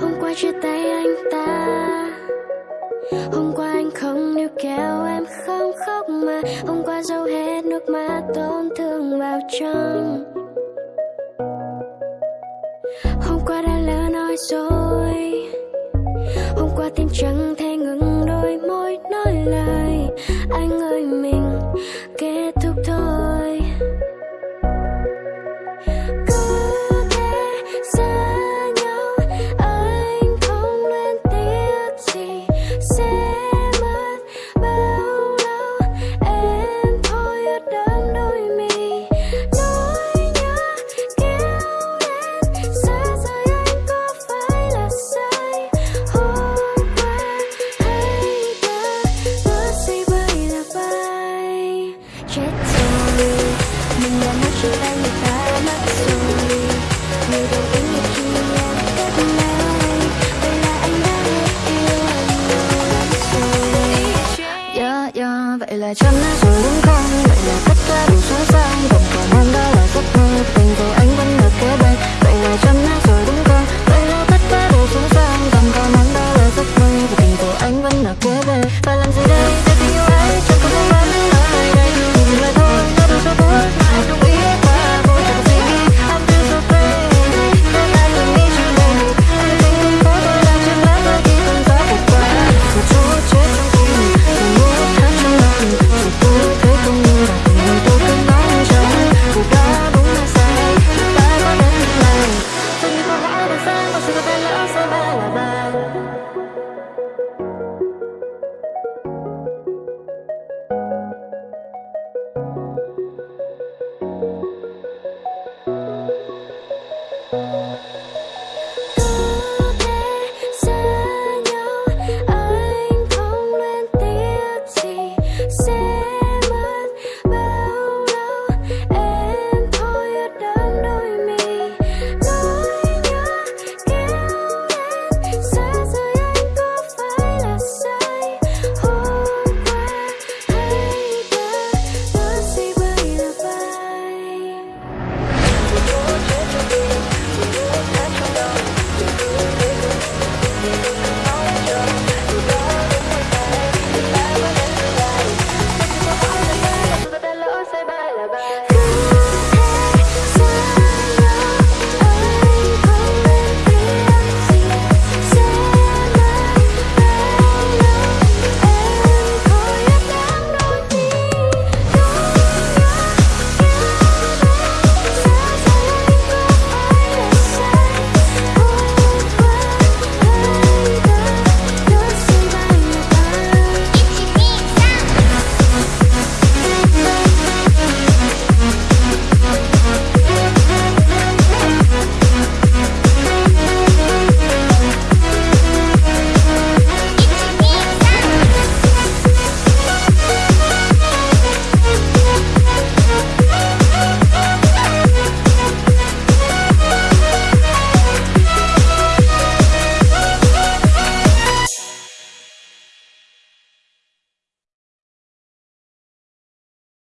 Hôm qua chia tay anh ta. Hôm qua anh không níu kéo em, không khóc mà. Hôm qua dâu hết nước mắt tổn thương vào trong. Hôm qua đã lỡ nói rồi tim chẳng thể ngừng đôi môi nói lời Anh ơi mình kết yeah. Ờ, vậy là chấm đã rồi đúng không? Vậy là tất cả đủ sai sai Còn khả năng đó là giấc mơ tình cờ